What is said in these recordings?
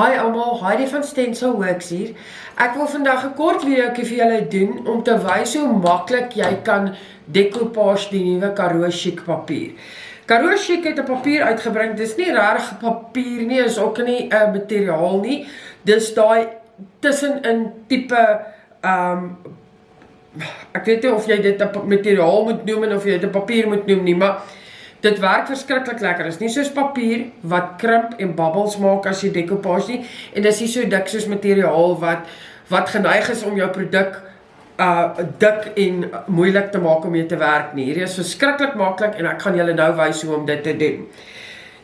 Hi almal, Heidi van Stencil Works hier. Ek wil vandag 'n kort videoetjie vir julle doen om te wys hoe maklik jy kan decoupage die nuwe Karoo Chic papier. Karoo Chic het 'n papier uitgebring. Dis nie regtig papier nie, is ook nie 'n uh, materiaal nie. Dis daai tussenin tipe ehm um, ek weet nie of jy dit 'n materiaal moet noem of jy dit 'n papier moet noem nie, maar Dit werk verskriklik lekker. Dit is nie soos papier wat krimp en bubbles maak as jy decoupage nie en dit is nie so dik soos materiaal wat wat geneig is om jou produk uh dik en moeilik te maak om mee te werk nie. Hierdie is verskriklik maklik en ek gaan julle nou wys hoe om dit te doen.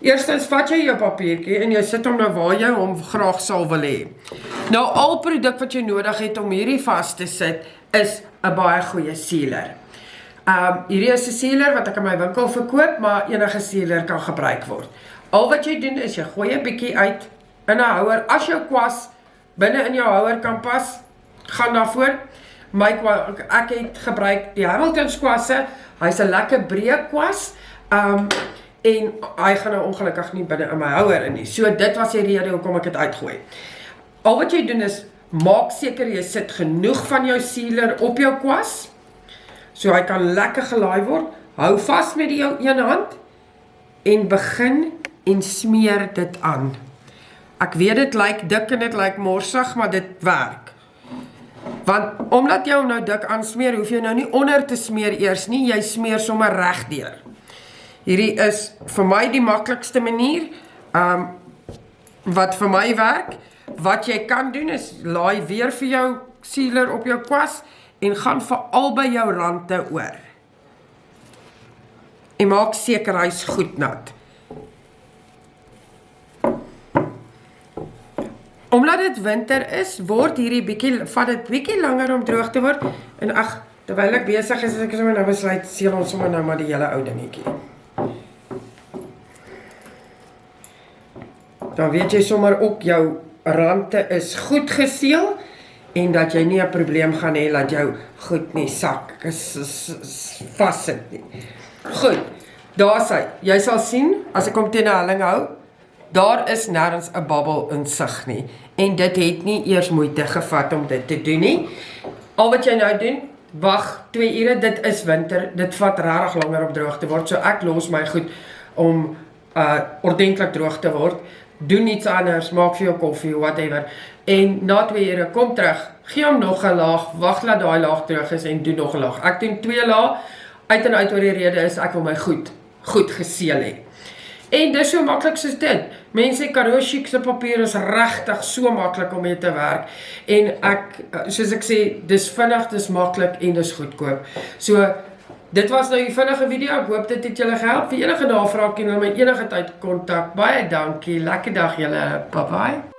Eerstens vat jy jou papiertjie en jy sit hom nou waar jy hom graag sal wil hê. Nou al produk wat jy nodig het om hierdie vas te sit is 'n baie goeie sealer. Um hierdie is 'n sealer wat ek in my winkel verkoop, maar enige sealer kan gebruik word. Al wat jy doen is jy gooi 'n bietjie uit in 'n houer. As jou kwas binne in jou houer kan pas, gaan daarvoor. My ek het gebruik die Hamilton kwasse. Hy's 'n lekker breë kwas. Um en hy gaan nou ongelukkig nie binne in my houer in nie. So dit was die rede hoekom ek dit uitgooi. Al wat jy doen is maak seker jy sit genoeg van jou sealer op jou kwas so hy kan lekker gelaai word. Hou vas met die een hand en begin en smeer dit aan. Ek weet dit lyk dik en dit lyk morsig, maar dit werk. Want omdat jy hom nou dik aansmeer, hoef jy nou nie onder te smeer eers nie, jy smeer sommer regdeur. Hierdie is vir my die maklikste manier. Um wat vir my werk, wat jy kan doen is laai weer vir jou sealer op jou kwas en gaan vir albei jou rande oor. En maak seker hy's goed nat. Omdat dit winter is, word hierdie bietjie vat dit bietjie langer om droog te word en ag, terwyl ek besig is, ek sommer nou besluit seël ons sommer nou maar die hele ou dingetjie. Dan weet jy sommer ook jou rande is goed geseël en dat jy nie 'n probleem gaan hê dat jou goed nie sak vassit nie. Goed. Daar's hy. Jy sal sien as ek hom teen 'n helling hou, daar is nêrens 'n bubbel in sig nie en dit het nie eers moeite gevat om dit te doen nie. Al wat jy nou doen, wag 2 ure, dit is winter, dit vat regtig langer om droog te word. So ek los my goed om uh ordentlik droog te word doen iets anders, maak vir jou koffie of whatever. En na 2 ure kom terug, gee hom nog 'n laag, wag laat daai laag terug is en doen nog 'n laag. Ek doen twee laag uit en uit oor die rede is ek wil my goed goed geseël hê. En dis so maklik soos dit. Mense Karoo Chic se papier is regtig so maklik om mee te werk. En ek soos ek sê, dis vinnig, dis maklik en dis goedkoop. So Dit was nou 'n vinnige video. Ek hoop dit het julle gehelp. Vir enige navrae kan julle my enige tyd kontak. Baie dankie. Lekker dag julle. Bye bye.